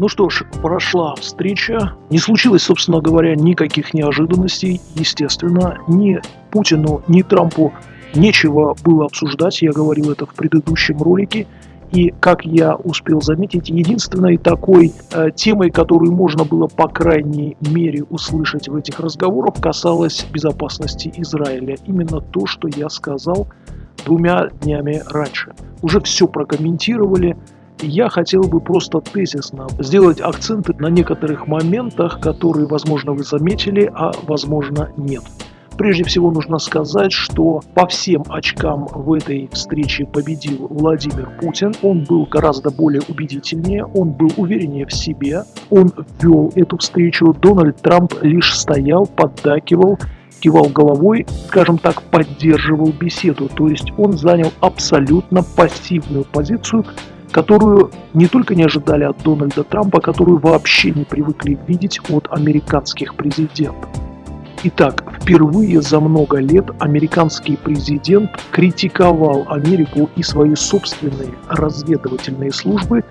Ну что ж, прошла встреча. Не случилось, собственно говоря, никаких неожиданностей. Естественно, ни Путину, ни Трампу нечего было обсуждать. Я говорил это в предыдущем ролике. И, как я успел заметить, единственной такой э, темой, которую можно было, по крайней мере, услышать в этих разговорах, касалась безопасности Израиля. Именно то, что я сказал двумя днями раньше. Уже все прокомментировали. Я хотел бы просто тезисно сделать акценты на некоторых моментах, которые, возможно, вы заметили, а возможно, нет. Прежде всего нужно сказать, что по всем очкам в этой встрече победил Владимир Путин. Он был гораздо более убедительнее, он был увереннее в себе, он вел эту встречу. Дональд Трамп лишь стоял, поддакивал, кивал головой, скажем так, поддерживал беседу. То есть он занял абсолютно пассивную позицию, которую не только не ожидали от Дональда Трампа, которую вообще не привыкли видеть от американских президентов. Итак, впервые за много лет американский президент критиковал Америку и свои собственные разведывательные службы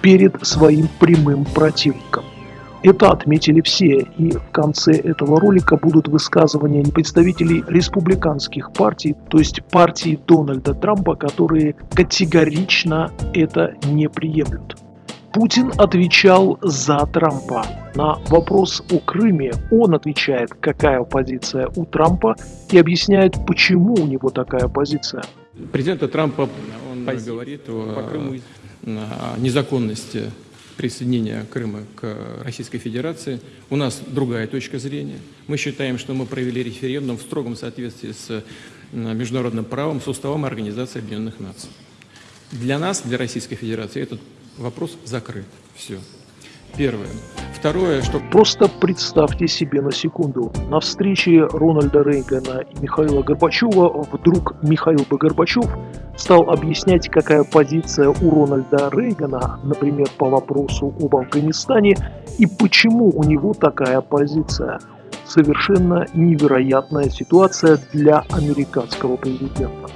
перед своим прямым противником. Это отметили все, и в конце этого ролика будут высказывания представителей республиканских партий, то есть партии Дональда Трампа, которые категорично это не приемлют. Путин отвечал за Трампа. На вопрос о Крыме он отвечает, какая позиция у Трампа, и объясняет, почему у него такая позиция. Президента Трампа он говорит о, о незаконности присоединения Крыма к Российской Федерации. У нас другая точка зрения. Мы считаем, что мы провели референдум в строгом соответствии с международным правом, с уставом Организации Объединенных Наций. Для нас, для Российской Федерации, этот вопрос закрыт. Все. Первое. Второе, что... Просто представьте себе на секунду. На встрече Рональда Рейгана и Михаила Горбачева вдруг Михаил бы Горбачев стал объяснять, какая позиция у Рональда Рейгана, например, по вопросу об Афганистане, и почему у него такая позиция. Совершенно невероятная ситуация для американского президента.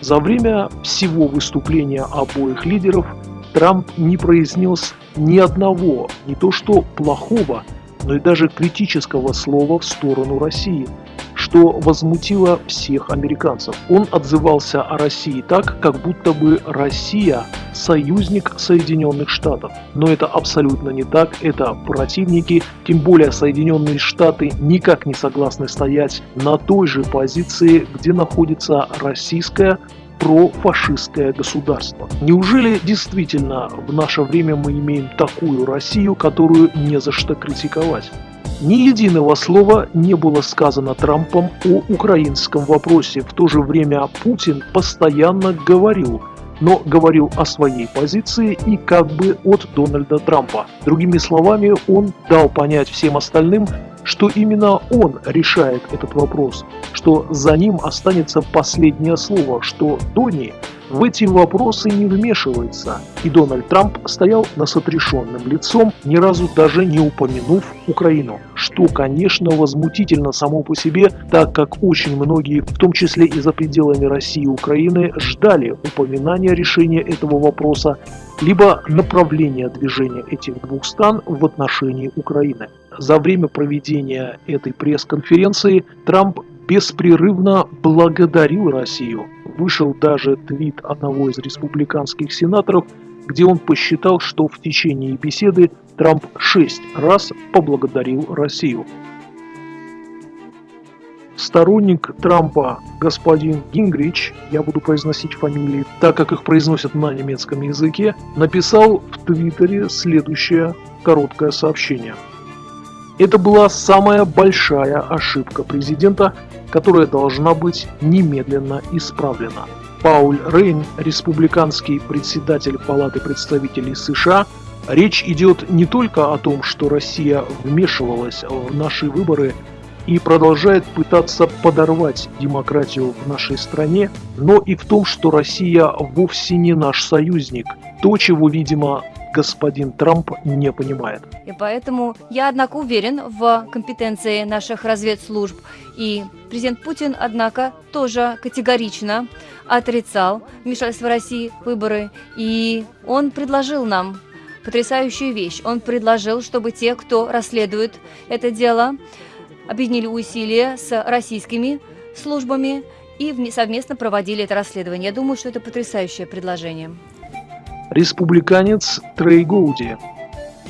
За время всего выступления обоих лидеров Трамп не произнес ни одного, не то что плохого, но и даже критического слова в сторону России, что возмутило всех американцев. Он отзывался о России так, как будто бы Россия – союзник Соединенных Штатов. Но это абсолютно не так, это противники, тем более Соединенные Штаты никак не согласны стоять на той же позиции, где находится российская профашистское государство. Неужели действительно в наше время мы имеем такую Россию, которую не за что критиковать? Ни единого слова не было сказано Трампом о украинском вопросе. В то же время Путин постоянно говорил, но говорил о своей позиции и как бы от Дональда Трампа. Другими словами, он дал понять всем остальным, что именно он решает этот вопрос, что за ним останется последнее слово, что Дони в эти вопросы не вмешивается, и Дональд Трамп стоял с отрешенным лицом, ни разу даже не упомянув Украину, что, конечно, возмутительно само по себе, так как очень многие, в том числе и за пределами России и Украины, ждали упоминания решения этого вопроса, либо направления движения этих двух стран в отношении Украины. За время проведения этой пресс-конференции Трамп беспрерывно благодарил Россию. Вышел даже твит одного из республиканских сенаторов, где он посчитал, что в течение беседы Трамп шесть раз поблагодарил Россию. Сторонник Трампа господин Гингрич, я буду произносить фамилии, так как их произносят на немецком языке, написал в Твиттере следующее короткое сообщение. Это была самая большая ошибка президента, которая должна быть немедленно исправлена. Пауль Рейн, республиканский председатель Палаты представителей США, речь идет не только о том, что Россия вмешивалась в наши выборы и продолжает пытаться подорвать демократию в нашей стране, но и в том, что Россия вовсе не наш союзник. То, чего, видимо, господин Трамп не понимает. И поэтому я, однако, уверен в компетенции наших разведслужб. И президент Путин, однако, тоже категорично отрицал вмешательство России в выборы. И он предложил нам потрясающую вещь. Он предложил, чтобы те, кто расследует это дело, объединили усилия с российскими службами и совместно проводили это расследование. Я думаю, что это потрясающее предложение. Республиканец Трей Гоуди,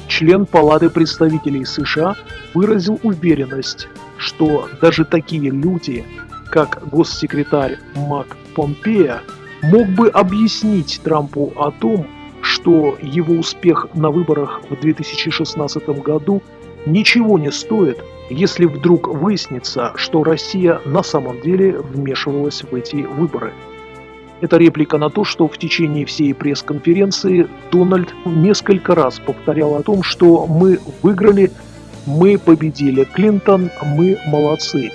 член Палаты представителей США, выразил уверенность, что даже такие люди, как госсекретарь Мак Помпея, мог бы объяснить Трампу о том, что его успех на выборах в 2016 году ничего не стоит, если вдруг выяснится, что Россия на самом деле вмешивалась в эти выборы. Это реплика на то, что в течение всей пресс-конференции Дональд несколько раз повторял о том, что мы выиграли, мы победили Клинтон, мы молодцы.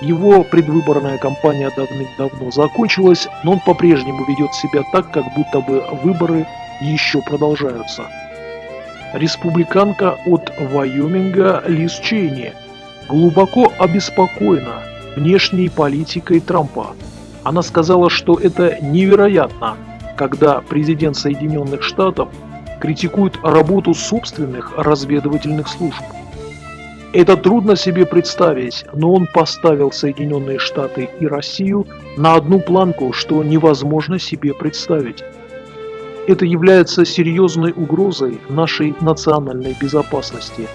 Его предвыборная кампания давным-давно закончилась, но он по-прежнему ведет себя так, как будто бы выборы еще продолжаются. Республиканка от Вайоминга Лиз Чейни глубоко обеспокоена внешней политикой Трампа. Она сказала, что это невероятно, когда президент Соединенных Штатов критикует работу собственных разведывательных служб. Это трудно себе представить, но он поставил Соединенные Штаты и Россию на одну планку, что невозможно себе представить. Это является серьезной угрозой нашей национальной безопасности.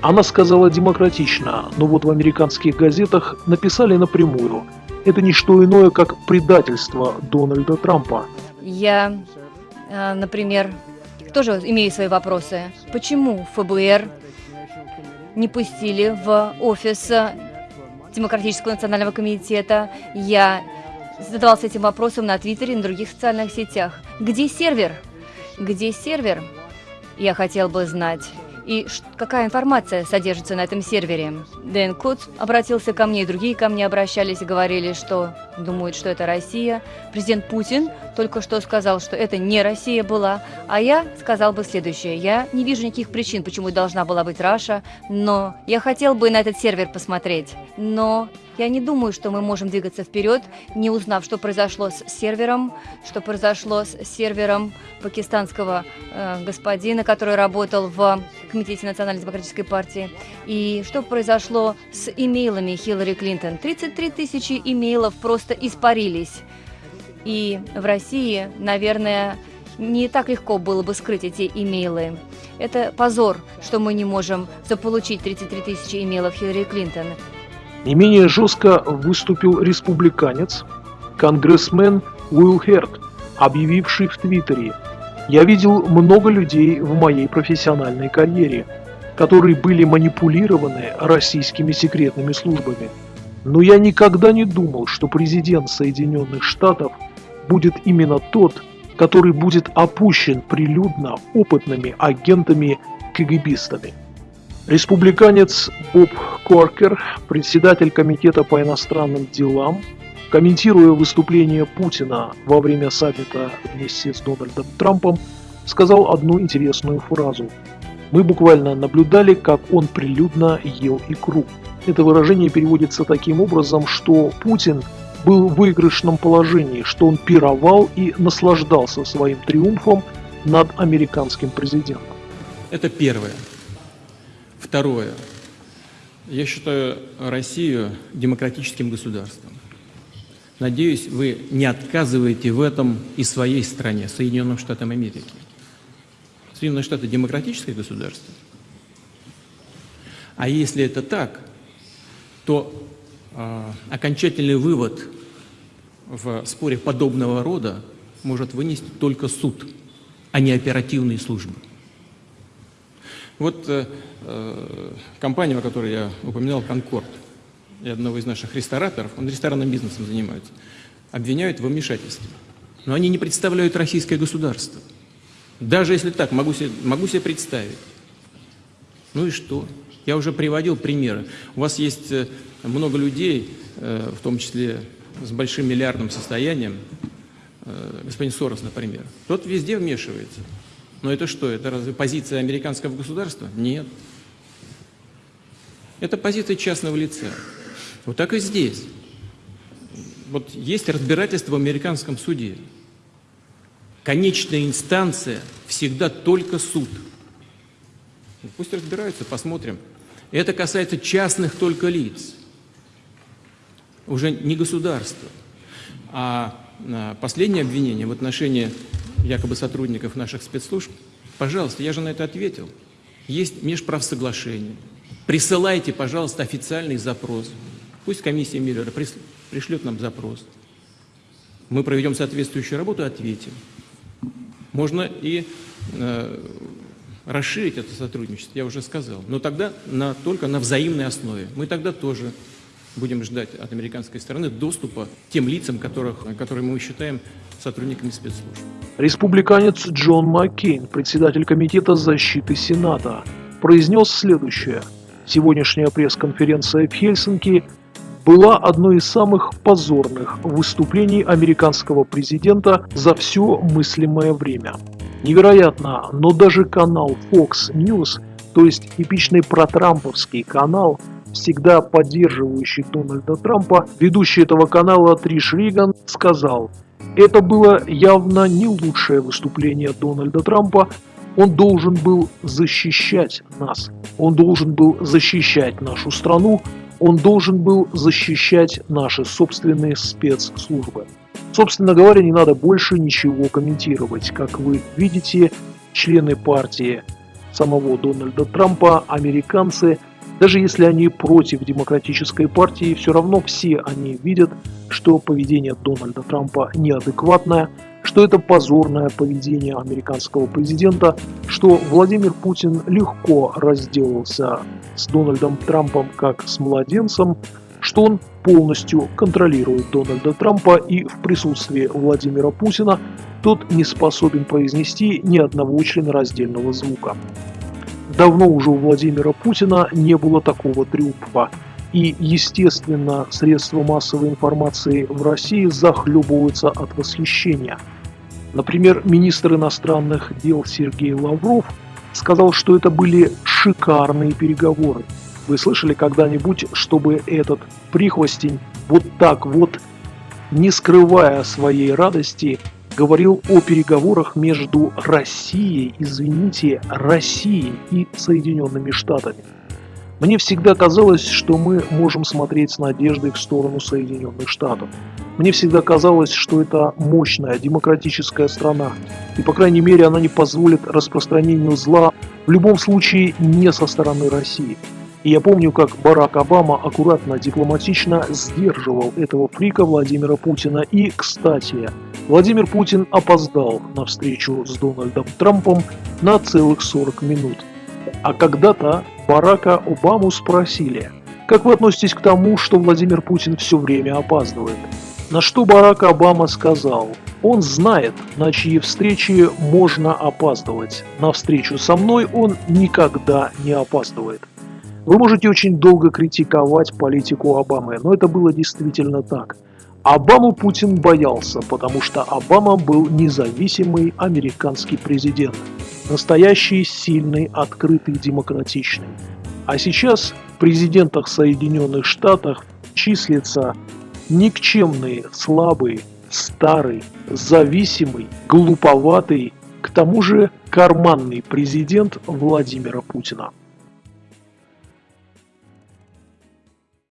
Она сказала демократично, но вот в американских газетах написали напрямую. Это не что иное, как предательство Дональда Трампа. Я, э, например, тоже имею свои вопросы. Почему ФБР не пустили в офис Демократического национального комитета. Я задавался этим вопросом на Твиттере и на других социальных сетях. Где сервер? Где сервер? Я хотел бы знать. И какая информация содержится на этом сервере? Дэн Кутс обратился ко мне, и другие ко мне обращались и говорили, что думают, что это Россия. Президент Путин только что сказал, что это не Россия была. А я сказал бы следующее. Я не вижу никаких причин, почему должна была быть Russia, но я хотел бы на этот сервер посмотреть. Но я не думаю, что мы можем двигаться вперед, не узнав, что произошло с сервером, что произошло с сервером пакистанского э, господина, который работал в Комитете Национальной демократической партии, и что произошло с имейлами Хиллари Клинтон. 33 тысячи имейлов просто испарились. И в России, наверное, не так легко было бы скрыть эти имейлы. Это позор, что мы не можем заполучить 33 тысячи имейлов Хиллари Клинтон. Не менее жестко выступил республиканец, конгрессмен Уилл Херт, объявивший в Твиттере «Я видел много людей в моей профессиональной карьере, которые были манипулированы российскими секретными службами. Но я никогда не думал, что президент Соединенных Штатов будет именно тот, который будет опущен прилюдно опытными агентами-кгбистами. Республиканец Боб Коркер, председатель Комитета по иностранным делам, комментируя выступление Путина во время саммита вместе с Дональдом Трампом, сказал одну интересную фразу. «Мы буквально наблюдали, как он прилюдно ел икру». Это выражение переводится таким образом, что Путин был в выигрышном положении, что он пировал и наслаждался своим триумфом над американским президентом. Это первое. Второе. Я считаю Россию демократическим государством. Надеюсь, вы не отказываете в этом и своей стране, Соединенным Штатам Америки. Соединенные Штаты – демократическое государство. А если это так, то э, окончательный вывод в споре подобного рода может вынести только суд, а не оперативные службы. Вот э, э, компания, о которой я упоминал, «Конкорд», и одного из наших рестораторов, он ресторанным бизнесом занимается, обвиняют в вмешательстве. Но они не представляют российское государство. Даже если так, могу себе, могу себе представить. Ну и что? Я уже приводил примеры. У вас есть э, много людей, э, в том числе с большим миллиардным состоянием, э, господин Сорос, например, тот везде вмешивается. Но это что, это разве позиция американского государства? Нет. Это позиция частного лица. Вот так и здесь. Вот есть разбирательство в американском суде. конечная инстанция всегда только суд. Пусть разбираются, посмотрим. Это касается частных только лиц, уже не государства. А, а последнее обвинение в отношении якобы сотрудников наших спецслужб, пожалуйста, я же на это ответил. Есть межправсоглашение. Присылайте, пожалуйста, официальный запрос. Пусть комиссия Миллера пришлет нам запрос. Мы проведем соответствующую работу ответим. Можно и э, расширить это сотрудничество, я уже сказал, но тогда на, только на взаимной основе. Мы тогда тоже будем ждать от американской стороны доступа к тем лицам, которых, которые мы считаем сотрудниками спецслужб. Республиканец Джон Маккейн, председатель Комитета защиты Сената, произнес следующее. Сегодняшняя пресс-конференция в Хельсинки была одной из самых позорных выступлений американского президента за все мыслимое время. Невероятно, но даже канал Fox News, то есть типичный протрамповский канал, всегда поддерживающий Дональда Трампа, ведущий этого канала Триш Риган сказал, это было явно не лучшее выступление Дональда Трампа, он должен был защищать нас, он должен был защищать нашу страну, он должен был защищать наши собственные спецслужбы. Собственно говоря, не надо больше ничего комментировать. Как вы видите, члены партии самого Дональда Трампа, американцы, даже если они против демократической партии, все равно все они видят, что поведение Дональда Трампа неадекватное, что это позорное поведение американского президента, что Владимир Путин легко разделался с Дональдом Трампом как с младенцем, что он полностью контролирует Дональда Трампа и в присутствии Владимира Путина тот не способен произнести ни одного членораздельного звука. Давно уже у Владимира Путина не было такого триумфа. И, естественно, средства массовой информации в России захлебываются от восхищения. Например, министр иностранных дел Сергей Лавров сказал, что это были шикарные переговоры. Вы слышали когда-нибудь, чтобы этот прихвостень вот так вот, не скрывая своей радости, говорил о переговорах между Россией, извините, Россией и Соединенными Штатами? Мне всегда казалось, что мы можем смотреть с надеждой в сторону Соединенных Штатов. Мне всегда казалось, что это мощная демократическая страна, и по крайней мере она не позволит распространению зла, в любом случае не со стороны России. И я помню, как Барак Обама аккуратно, дипломатично сдерживал этого фрика Владимира Путина. И, кстати, Владимир Путин опоздал на встречу с Дональдом Трампом на целых 40 минут. А когда-то Барака Обаму спросили, как вы относитесь к тому, что Владимир Путин все время опаздывает? На что Барак Обама сказал, он знает, на чьи встречи можно опаздывать. На встречу со мной он никогда не опаздывает. Вы можете очень долго критиковать политику Обамы, но это было действительно так. Обаму Путин боялся, потому что Обама был независимый американский президент. Настоящий, сильный, открытый, демократичный. А сейчас в президентах Соединенных Штатов числится никчемный, слабый, старый, зависимый, глуповатый, к тому же карманный президент Владимира Путина.